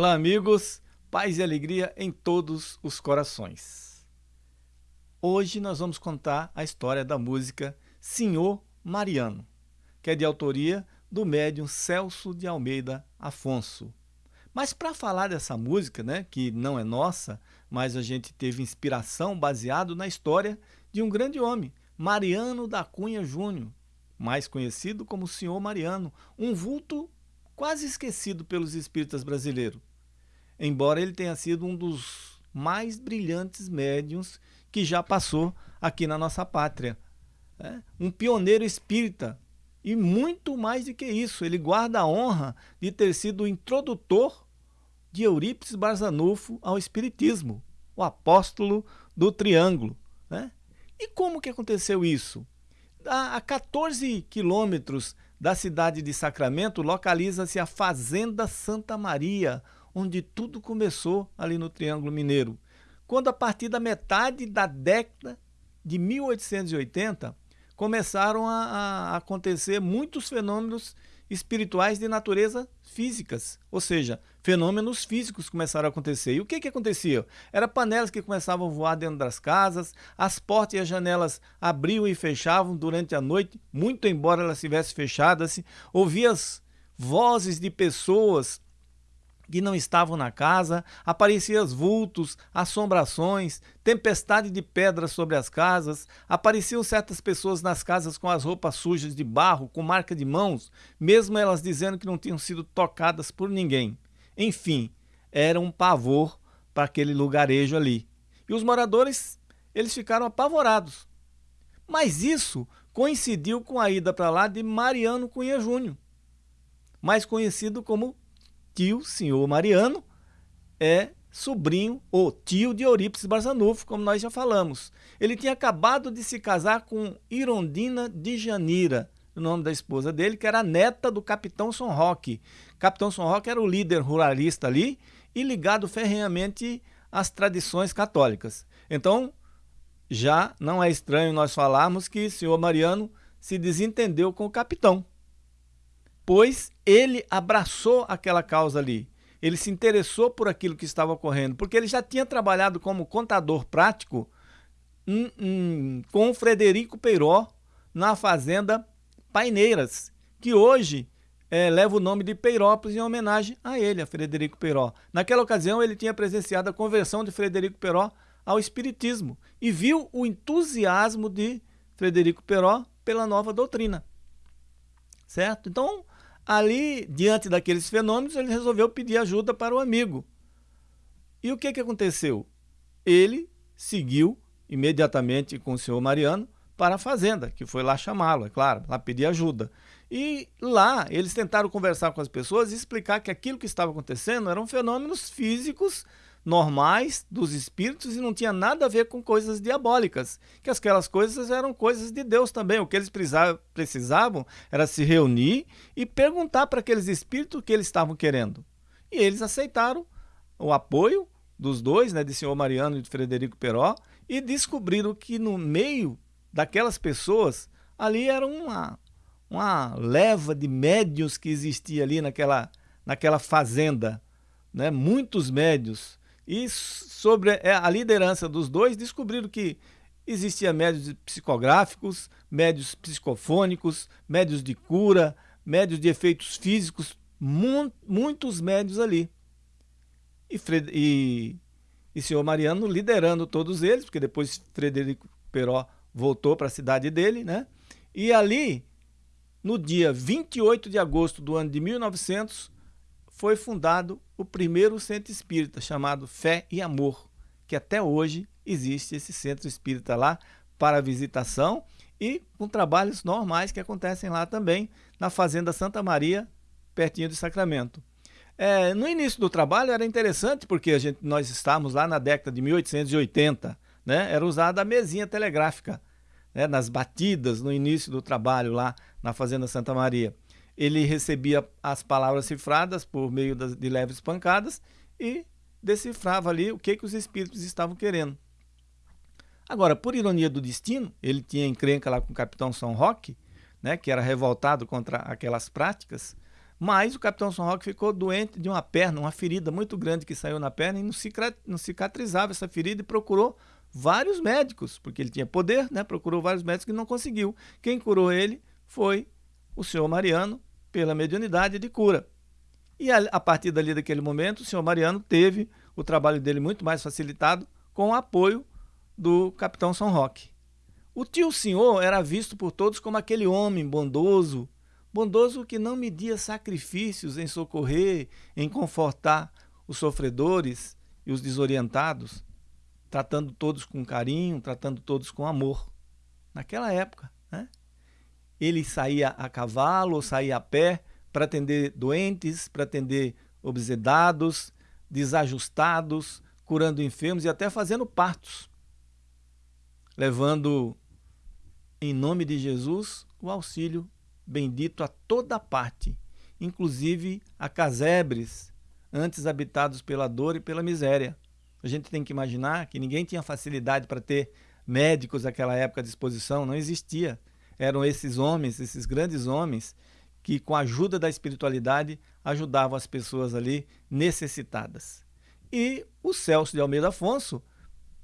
Olá, amigos, paz e alegria em todos os corações. Hoje nós vamos contar a história da música Senhor Mariano, que é de autoria do médium Celso de Almeida Afonso. Mas para falar dessa música, né, que não é nossa, mas a gente teve inspiração baseado na história de um grande homem, Mariano da Cunha Júnior, mais conhecido como Senhor Mariano, um vulto quase esquecido pelos espíritas brasileiros, embora ele tenha sido um dos mais brilhantes médiums que já passou aqui na nossa pátria. É? Um pioneiro espírita. E muito mais do que isso, ele guarda a honra de ter sido o introdutor de Eurípides Barzanufo ao Espiritismo, o apóstolo do Triângulo. Né? E como que aconteceu isso? A 14 quilômetros da cidade de Sacramento localiza-se a Fazenda Santa Maria, onde tudo começou ali no Triângulo Mineiro. Quando a partir da metade da década de 1880 começaram a, a acontecer muitos fenômenos espirituais de natureza físicas, ou seja, fenômenos físicos começaram a acontecer. E o que que acontecia? Era panelas que começavam a voar dentro das casas, as portas e as janelas abriam e fechavam durante a noite, muito embora elas estivessem fechadas, ouvia as vozes de pessoas que não estavam na casa, apareciam vultos, assombrações, tempestade de pedras sobre as casas, apareciam certas pessoas nas casas com as roupas sujas de barro, com marca de mãos, mesmo elas dizendo que não tinham sido tocadas por ninguém. Enfim, era um pavor para aquele lugarejo ali. E os moradores, eles ficaram apavorados. Mas isso coincidiu com a ida para lá de Mariano Cunha Júnior, mais conhecido como tio, senhor Mariano, é sobrinho ou tio de Eurípides Barzanufo, como nós já falamos. Ele tinha acabado de se casar com Irondina de Janira, o nome da esposa dele, que era neta do capitão São Roque. Capitão São Roque era o líder ruralista ali e ligado ferrenhamente às tradições católicas. Então, já não é estranho nós falarmos que o senhor Mariano se desentendeu com o capitão pois ele abraçou aquela causa ali. Ele se interessou por aquilo que estava ocorrendo, porque ele já tinha trabalhado como contador prático hum, hum, com o Frederico Peiró na fazenda Paineiras, que hoje é, leva o nome de Peirópolis em homenagem a ele, a Frederico Peiró. Naquela ocasião, ele tinha presenciado a conversão de Frederico Peiró ao Espiritismo e viu o entusiasmo de Frederico Peiró pela nova doutrina. Certo? Então, Ali, diante daqueles fenômenos, ele resolveu pedir ajuda para o amigo. E o que, que aconteceu? Ele seguiu imediatamente com o senhor Mariano para a fazenda, que foi lá chamá-lo, é claro, lá pedir ajuda. E lá eles tentaram conversar com as pessoas e explicar que aquilo que estava acontecendo eram fenômenos físicos normais dos espíritos e não tinha nada a ver com coisas diabólicas, que aquelas coisas eram coisas de Deus também. O que eles precisavam era se reunir e perguntar para aqueles espíritos o que eles estavam querendo. E eles aceitaram o apoio dos dois, né, de senhor Mariano e de Frederico Peró, e descobriram que no meio daquelas pessoas ali era uma, uma leva de médios que existia ali naquela, naquela fazenda, né? muitos médios e sobre é, a liderança dos dois, descobriram que existia médios psicográficos, médios psicofônicos, médios de cura, médios de efeitos físicos, muitos médios ali. E, Fred, e, e senhor Mariano liderando todos eles, porque depois Frederico Peró voltou para a cidade dele, né? E ali, no dia 28 de agosto do ano de 1900, foi fundado o primeiro centro espírita, chamado Fé e Amor, que até hoje existe esse centro espírita lá para visitação e com trabalhos normais que acontecem lá também, na Fazenda Santa Maria, pertinho de Sacramento. É, no início do trabalho era interessante porque a gente, nós estávamos lá na década de 1880, né? era usada a mesinha telegráfica, né? nas batidas no início do trabalho lá na Fazenda Santa Maria ele recebia as palavras cifradas por meio das, de leves pancadas e decifrava ali o que, que os espíritos estavam querendo. Agora, por ironia do destino, ele tinha encrenca lá com o capitão São Roque, né, que era revoltado contra aquelas práticas, Mas o Capitão São Roque ficou doente de uma perna, uma ferida muito grande que saiu na perna e não cicatrizava essa ferida e procurou vários médicos, porque ele tinha poder, né? Procurou vários médicos e não conseguiu. Quem curou ele foi o senhor Mariano, pela mediunidade de cura. E a, a partir dali daquele momento, o senhor Mariano teve o trabalho dele muito mais facilitado com o apoio do capitão São Roque. O tio senhor era visto por todos como aquele homem bondoso, bondoso que não media sacrifícios em socorrer, em confortar os sofredores e os desorientados, tratando todos com carinho, tratando todos com amor. Naquela época, né? Ele saía a cavalo ou saía a pé para atender doentes, para atender obsedados, desajustados, curando enfermos e até fazendo partos, levando em nome de Jesus o auxílio bendito a toda parte, inclusive a casebres, antes habitados pela dor e pela miséria. A gente tem que imaginar que ninguém tinha facilidade para ter médicos naquela época à disposição, não existia. Eram esses homens, esses grandes homens, que com a ajuda da espiritualidade ajudavam as pessoas ali necessitadas. E o Celso de Almeida Afonso,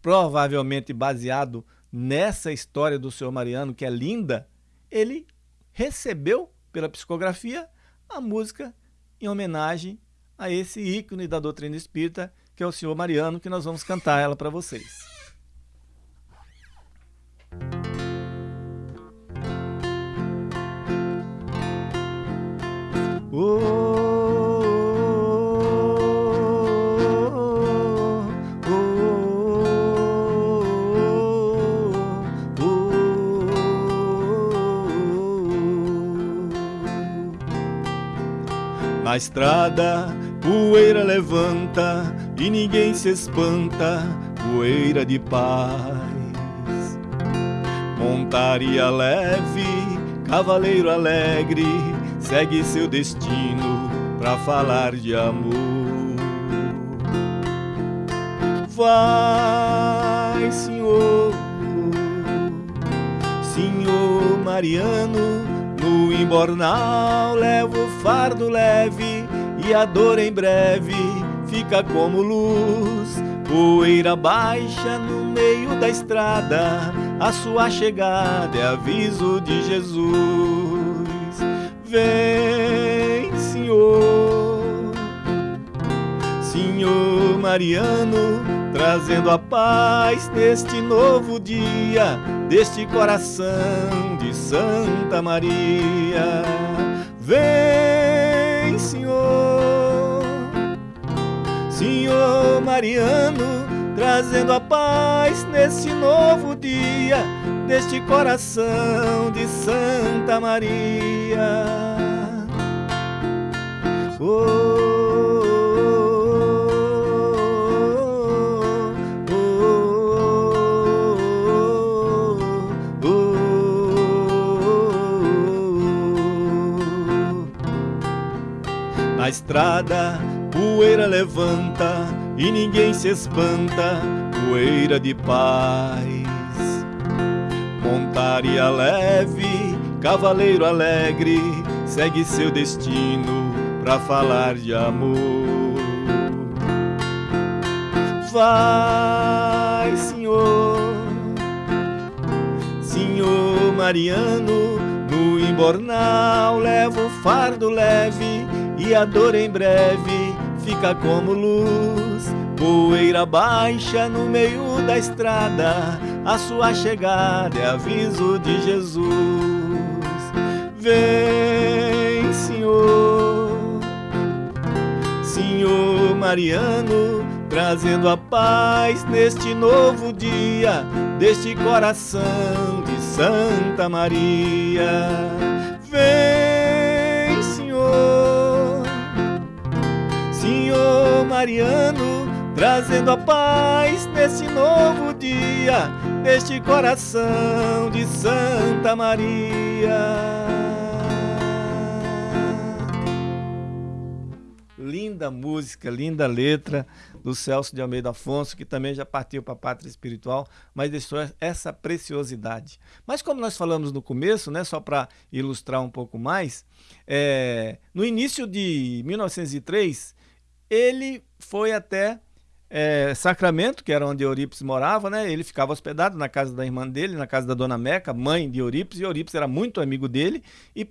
provavelmente baseado nessa história do senhor Mariano, que é linda, ele recebeu pela psicografia a música em homenagem a esse ícone da doutrina espírita, que é o senhor Mariano, que nós vamos cantar ela para vocês. Na estrada, poeira levanta e ninguém se espanta, poeira de paz. Montaria leve, cavaleiro alegre, segue seu destino pra falar de amor. Vai, Senhor, Senhor Mariano no imbornal levo fardo leve e a dor em breve fica como luz. Poeira baixa no meio da estrada, a sua chegada é aviso de Jesus. Vem, Senhor, Senhor Mariano, trazendo a paz neste novo dia, deste coração Santa Maria. Mariano, trazendo a paz nesse novo dia, deste coração de Santa Maria. Oh, Na estrada, poeira levanta e ninguém se espanta, poeira de paz. Montaria leve, cavaleiro alegre, segue seu destino pra falar de amor. Vai, Senhor, Senhor Mariano, no embornal leva o fardo leve e a dor em breve fica como luz. Poeira baixa no meio da estrada, a sua chegada é aviso de Jesus. Vem, Senhor, Senhor Mariano, trazendo a paz neste novo dia, deste coração de Santa Maria. Vem, Mariano, trazendo a paz nesse novo dia, neste coração de Santa Maria. Linda música, linda letra do Celso de Almeida Afonso, que também já partiu para a pátria espiritual, mas deixou essa preciosidade. Mas como nós falamos no começo, né, só para ilustrar um pouco mais, é, no início de 1903, ele foi até é, Sacramento, que era onde Eurípides morava, né? Ele ficava hospedado na casa da irmã dele, na casa da dona Meca, mãe de Eurípides, e Eurípides era muito amigo dele e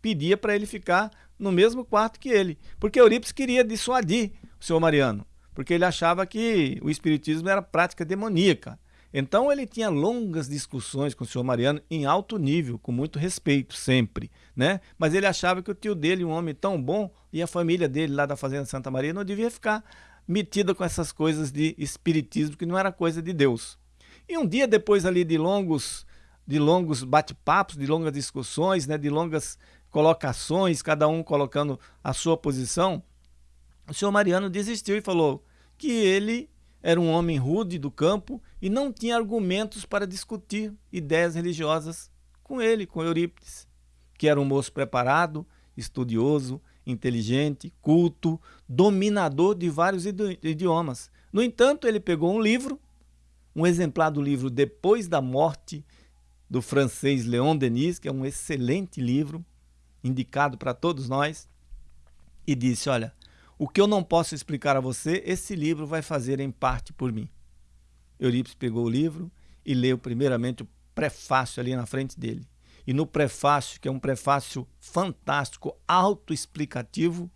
pedia para ele ficar no mesmo quarto que ele, porque Eurípides queria dissuadir o senhor Mariano, porque ele achava que o espiritismo era prática demoníaca. Então ele tinha longas discussões com o senhor Mariano em alto nível, com muito respeito sempre, né? Mas ele achava que o tio dele, um homem tão bom, e a família dele lá da fazenda Santa Maria não devia ficar metida com essas coisas de espiritismo que não era coisa de Deus. E um dia depois ali de longos de longos bate-papos, de longas discussões, né, de longas colocações, cada um colocando a sua posição, o senhor Mariano desistiu e falou que ele era um homem rude do campo e não tinha argumentos para discutir ideias religiosas com ele, com Eurípides, que era um moço preparado, estudioso, inteligente, culto, dominador de vários idiomas. No entanto, ele pegou um livro, um exemplar do livro Depois da Morte, do francês Leon Denis, que é um excelente livro, indicado para todos nós, e disse: Olha, o que eu não posso explicar a você, esse livro vai fazer em parte por mim. Eurípides pegou o livro e leu primeiramente o prefácio ali na frente dele. E no prefácio, que é um prefácio fantástico, autoexplicativo,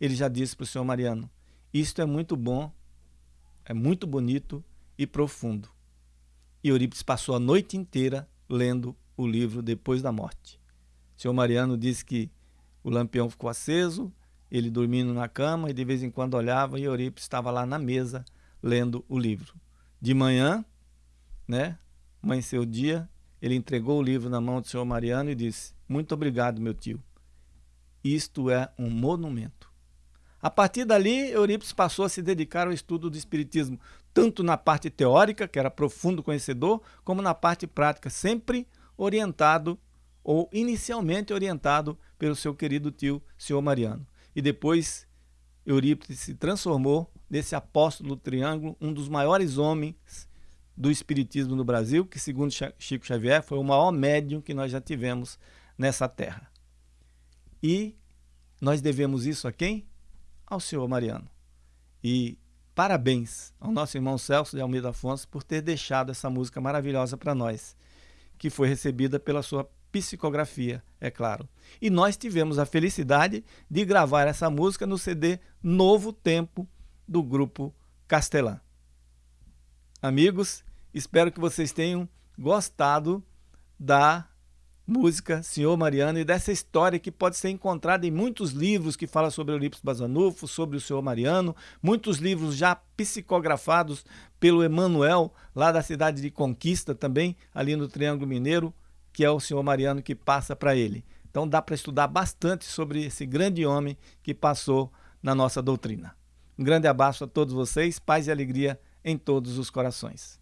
ele já disse para o senhor Mariano: Isto é muito bom, é muito bonito e profundo. E Eurípides passou a noite inteira lendo o livro depois da morte. O senhor Mariano disse que o lampião ficou aceso, ele dormindo na cama e de vez em quando olhava e Eurípides estava lá na mesa lendo o livro. De manhã, né, amanheceu o dia, ele entregou o livro na mão do senhor Mariano e disse: Muito obrigado, meu tio. Isto é um monumento. A partir dali, Eurípides passou a se dedicar ao estudo do Espiritismo, tanto na parte teórica, que era profundo conhecedor, como na parte prática, sempre orientado ou inicialmente orientado pelo seu querido tio, senhor Mariano. E depois, Eurípides se transformou nesse apóstolo do triângulo, um dos maiores homens do Espiritismo no Brasil, que, segundo Chico Xavier, foi o maior médium que nós já tivemos nessa terra. E nós devemos isso a quem? Ao senhor Mariano. E parabéns ao nosso irmão Celso de Almeida Afonso por ter deixado essa música maravilhosa para nós, que foi recebida pela sua psicografia, é claro. E nós tivemos a felicidade de gravar essa música no CD Novo Tempo do grupo Castelã. Amigos, espero que vocês tenham gostado da música Senhor Mariano e dessa história que pode ser encontrada em muitos livros que falam sobre Eurípides Bazanufo, sobre o Senhor Mariano, muitos livros já psicografados pelo Emanuel, lá da cidade de Conquista também, ali no Triângulo Mineiro, que é o Senhor Mariano que passa para ele. Então dá para estudar bastante sobre esse grande homem que passou na nossa doutrina. Um grande abraço a todos vocês, paz e alegria em todos os corações.